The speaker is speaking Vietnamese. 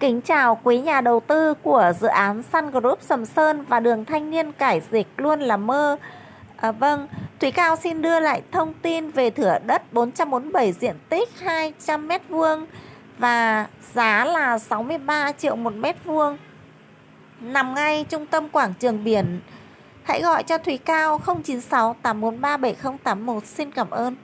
Kính chào quý nhà đầu tư của dự án Sun Group Sầm Sơn và đường thanh niên cải dịch luôn là mơ. À, vâng, Thúy Cao xin đưa lại thông tin về thửa đất 447 diện tích 200 m2 và giá là 63 triệu một mét vuông. Nằm ngay trung tâm quảng trường biển. Hãy gọi cho Thúy Cao 096 843 7081. Xin cảm ơn.